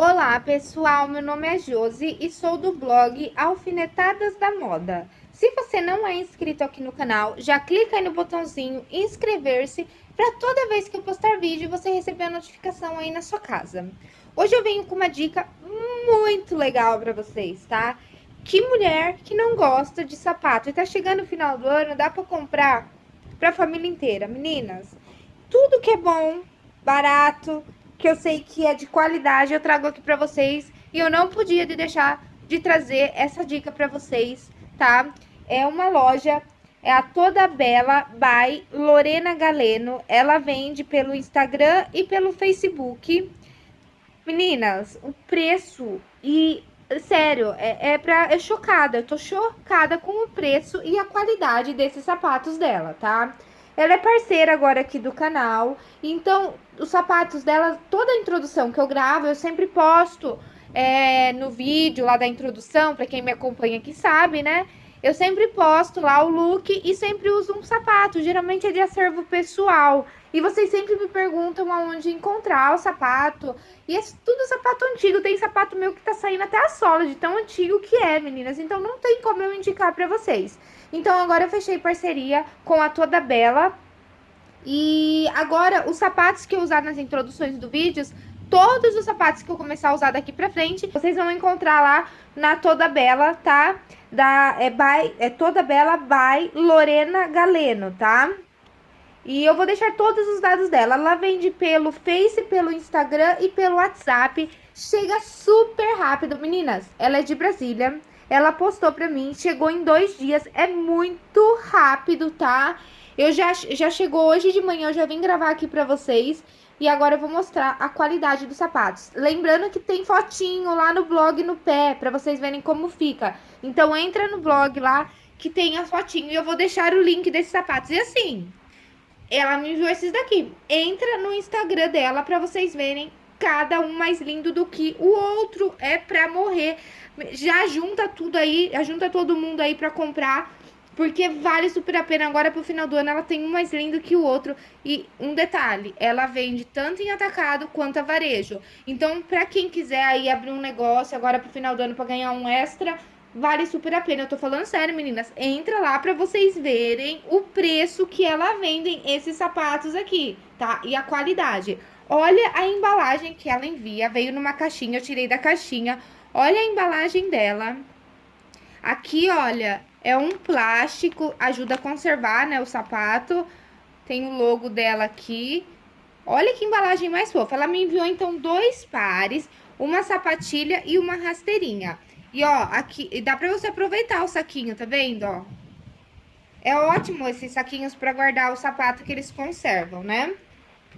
Olá pessoal, meu nome é Josi e sou do blog Alfinetadas da Moda. Se você não é inscrito aqui no canal, já clica aí no botãozinho inscrever-se para toda vez que eu postar vídeo você receber a notificação aí na sua casa. Hoje eu venho com uma dica muito legal para vocês, tá? Que mulher que não gosta de sapato e tá chegando o final do ano, dá para comprar para a família inteira. Meninas, tudo que é bom, barato, que eu sei que é de qualidade, eu trago aqui para vocês. E eu não podia de deixar de trazer essa dica para vocês, tá? É uma loja, é a Toda Bela by Lorena Galeno. Ela vende pelo Instagram e pelo Facebook. Meninas, o preço e sério, é, é pra. É chocada. Eu tô chocada com o preço e a qualidade desses sapatos dela, tá? Ela é parceira agora aqui do canal. Então, os sapatos dela, toda a introdução que eu gravo, eu sempre posto é, no vídeo lá da introdução, para quem me acompanha aqui sabe, né? Eu sempre posto lá o look e sempre uso um sapato, geralmente é de acervo pessoal. E vocês sempre me perguntam aonde encontrar o sapato. E é tudo sapato antigo, tem sapato meu que tá saindo até a sola de tão antigo que é, meninas. Então não tem como eu indicar pra vocês. Então agora eu fechei parceria com a Toda Bela. E agora os sapatos que eu usar nas introduções do vídeos todos os sapatos que eu começar a usar daqui pra frente, vocês vão encontrar lá na Toda Bela, tá? Da, é, by, é Toda Bela by Lorena Galeno, tá? E eu vou deixar todos os dados dela. Ela vende pelo Face, pelo Instagram e pelo WhatsApp. Chega super rápido. Meninas, ela é de Brasília. Ela postou pra mim, chegou em dois dias. É muito rápido, tá? Eu já, já chegou hoje de manhã, eu já vim gravar aqui pra vocês. E agora eu vou mostrar a qualidade dos sapatos. Lembrando que tem fotinho lá no blog no pé, para vocês verem como fica. Então entra no blog lá que tem a fotinho e eu vou deixar o link desses sapatos. E assim, ela me enviou esses daqui. Entra no Instagram dela para vocês verem cada um mais lindo do que o outro. É pra morrer. Já junta tudo aí, junta todo mundo aí pra comprar porque vale super a pena. Agora, pro final do ano, ela tem um mais lindo que o outro. E um detalhe, ela vende tanto em atacado quanto a varejo. Então, pra quem quiser aí abrir um negócio agora pro final do ano pra ganhar um extra, vale super a pena. Eu tô falando sério, meninas. Entra lá pra vocês verem o preço que ela vendem esses sapatos aqui, tá? E a qualidade. Olha a embalagem que ela envia. Veio numa caixinha, eu tirei da caixinha. Olha a embalagem dela. Aqui, olha, é um plástico, ajuda a conservar, né, o sapato. Tem o logo dela aqui. Olha que embalagem mais fofa. Ela me enviou, então, dois pares, uma sapatilha e uma rasteirinha. E, ó, aqui, dá pra você aproveitar o saquinho, tá vendo, ó? É ótimo esses saquinhos pra guardar o sapato que eles conservam, né?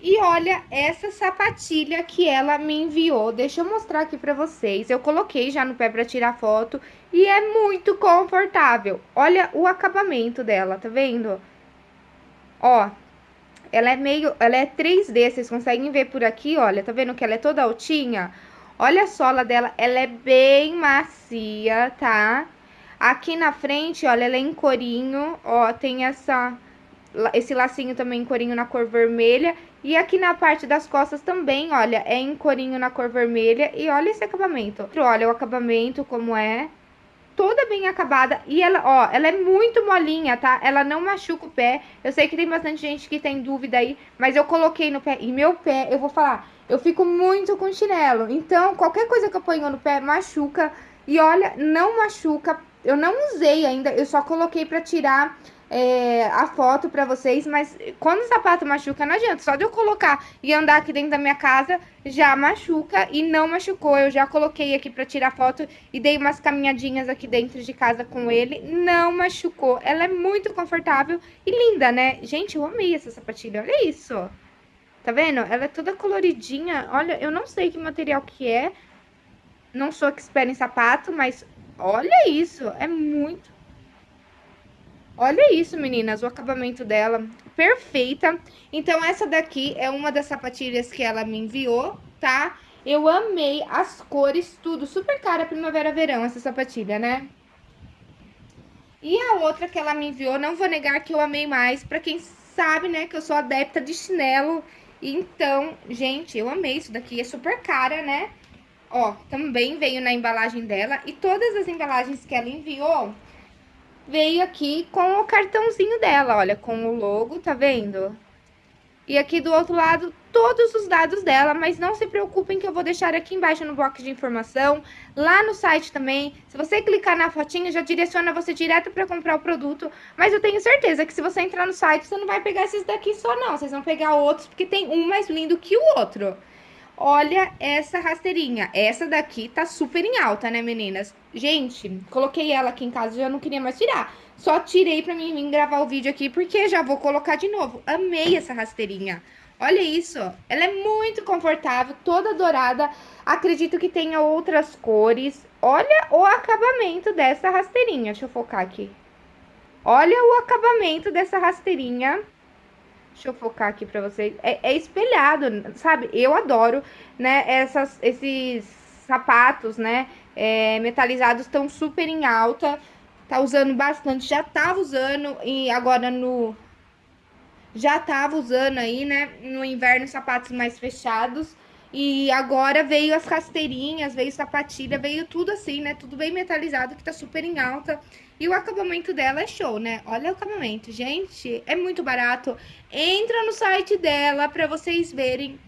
E olha essa sapatilha que ela me enviou. Deixa eu mostrar aqui pra vocês. Eu coloquei já no pé pra tirar foto. E é muito confortável. Olha o acabamento dela, tá vendo? Ó, ela é meio... Ela é 3D, vocês conseguem ver por aqui, olha. Tá vendo que ela é toda altinha? Olha a sola dela, ela é bem macia, tá? Aqui na frente, olha, ela é em corinho. Ó, tem essa esse lacinho também em corinho na cor vermelha. E aqui na parte das costas também, olha, é em corinho na cor vermelha. E olha esse acabamento. Olha o acabamento como é. Toda bem acabada. E ela, ó, ela é muito molinha, tá? Ela não machuca o pé. Eu sei que tem bastante gente que tem dúvida aí. Mas eu coloquei no pé. E meu pé, eu vou falar, eu fico muito com chinelo. Então, qualquer coisa que eu ponho no pé machuca. E olha, não machuca. Eu não usei ainda, eu só coloquei pra tirar é, a foto pra vocês, mas quando o sapato machuca, não adianta. Só de eu colocar e andar aqui dentro da minha casa, já machuca e não machucou. Eu já coloquei aqui pra tirar foto e dei umas caminhadinhas aqui dentro de casa com ele. Não machucou. Ela é muito confortável e linda, né? Gente, eu amei essa sapatilha. Olha isso. Tá vendo? Ela é toda coloridinha. Olha, eu não sei que material que é. Não sou espera em sapato, mas olha isso. É muito Olha isso, meninas, o acabamento dela, perfeita. Então, essa daqui é uma das sapatilhas que ela me enviou, tá? Eu amei as cores, tudo, super cara primavera-verão essa sapatilha, né? E a outra que ela me enviou, não vou negar que eu amei mais, pra quem sabe, né, que eu sou adepta de chinelo. Então, gente, eu amei isso daqui, é super cara, né? Ó, também veio na embalagem dela. E todas as embalagens que ela enviou, veio aqui com o cartãozinho dela, olha, com o logo, tá vendo? E aqui do outro lado, todos os dados dela, mas não se preocupem que eu vou deixar aqui embaixo no box de informação, lá no site também. Se você clicar na fotinha, já direciona você direto para comprar o produto, mas eu tenho certeza que se você entrar no site, você não vai pegar esses daqui só não, vocês vão pegar outros, porque tem um mais lindo que o outro. Olha essa rasteirinha. Essa daqui tá super em alta, né, meninas? Gente, coloquei ela aqui em casa e já não queria mais tirar. Só tirei pra mim vir gravar o vídeo aqui, porque já vou colocar de novo. Amei essa rasteirinha. Olha isso. Ela é muito confortável, toda dourada. Acredito que tenha outras cores. Olha o acabamento dessa rasteirinha. Deixa eu focar aqui. Olha o acabamento dessa rasteirinha. Deixa eu focar aqui pra vocês. É, é espelhado, sabe? Eu adoro, né? Essas, esses sapatos, né? É, metalizados estão super em alta. Tá usando bastante. Já tava usando e agora no... Já tava usando aí, né? No inverno, sapatos mais fechados. E agora veio as rasteirinhas, veio sapatilha, veio tudo assim, né? Tudo bem metalizado, que tá super em alta. E o acabamento dela é show, né? Olha o acabamento, gente. É muito barato. Entra no site dela pra vocês verem.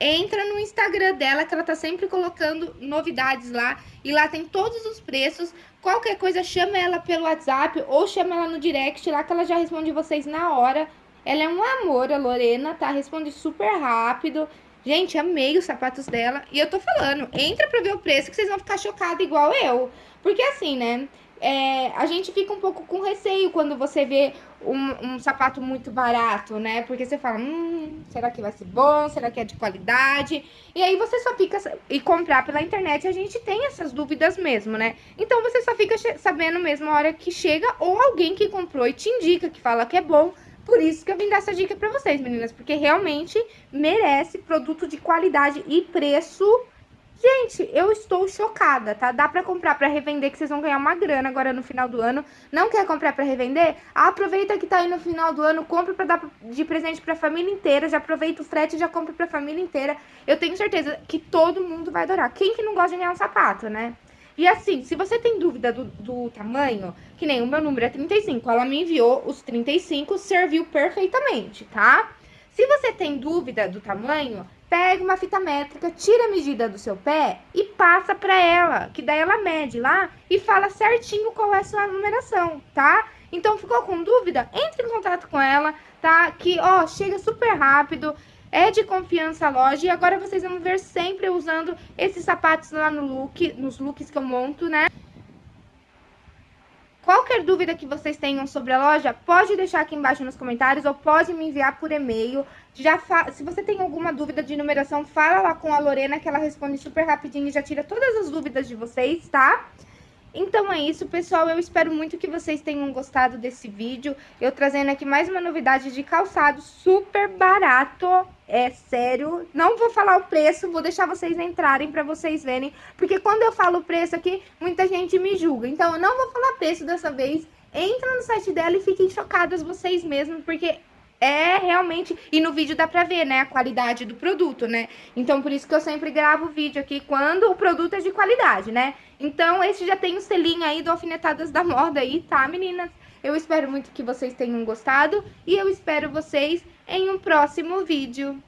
Entra no Instagram dela, que ela tá sempre colocando novidades lá. E lá tem todos os preços. Qualquer coisa, chama ela pelo WhatsApp ou chama ela no direct lá, que ela já responde vocês na hora. Ela é um amor, a Lorena, tá? Responde super rápido. Gente, amei os sapatos dela. E eu tô falando, entra pra ver o preço que vocês vão ficar chocados igual eu. Porque assim, né? É, a gente fica um pouco com receio quando você vê um, um, sapato muito barato, né? Porque você fala, hum, será que vai ser bom? Será que é de qualidade? E aí você só fica... E comprar pela internet, a gente tem essas dúvidas mesmo, né? Então você só fica sabendo mesmo a hora que chega ou alguém que comprou e te indica, que fala que é bom por isso que eu vim dar essa dica pra vocês, meninas, porque realmente merece produto de qualidade e preço. Gente, eu estou chocada, tá? Dá pra comprar pra revender, que vocês vão ganhar uma grana agora no final do ano. Não quer comprar pra revender? Aproveita que tá aí no final do ano, compra pra dar de presente pra família inteira. Já aproveita o frete e já compra pra família inteira. Eu tenho certeza que todo mundo vai adorar. Quem que não gosta de ganhar um sapato, né? E assim, se você tem dúvida do, do tamanho, que nem o meu número é 35, ela me enviou os 35, serviu perfeitamente, tá? Se você tem dúvida do tamanho, pega uma fita métrica, tira a medida do seu pé e passa pra ela, que daí ela mede lá e fala certinho qual é a sua numeração, tá? Então, ficou com dúvida? Entre em contato com ela, tá? Que, ó, chega super rápido é de confiança a loja. E agora vocês vão ver sempre usando esses sapatos lá no look, nos looks que eu monto, né? Qualquer dúvida que vocês tenham sobre a loja, pode deixar aqui embaixo nos comentários ou pode me enviar por e-mail. Já fa... Se você tem alguma dúvida de numeração, fala lá com a Lorena que ela responde super rapidinho e já tira todas as dúvidas de vocês, tá? Então é isso, pessoal. Eu espero muito que vocês tenham gostado desse vídeo. Eu trazendo aqui mais uma novidade de calçado super barato. É sério. Não vou falar o preço, vou deixar vocês entrarem para vocês verem. Porque quando eu falo o preço aqui, muita gente me julga. Então eu não vou falar preço dessa vez. Entra no site dela e fiquem chocadas vocês mesmos, porque é realmente... E no vídeo dá pra ver, né, a qualidade do produto, né? Então, por isso que eu sempre gravo vídeo aqui quando o produto é de qualidade, né? Então, esse já tem o selinho aí do Alfinetadas da Moda aí, tá, meninas? Eu espero muito que vocês tenham gostado e eu espero vocês em um próximo vídeo.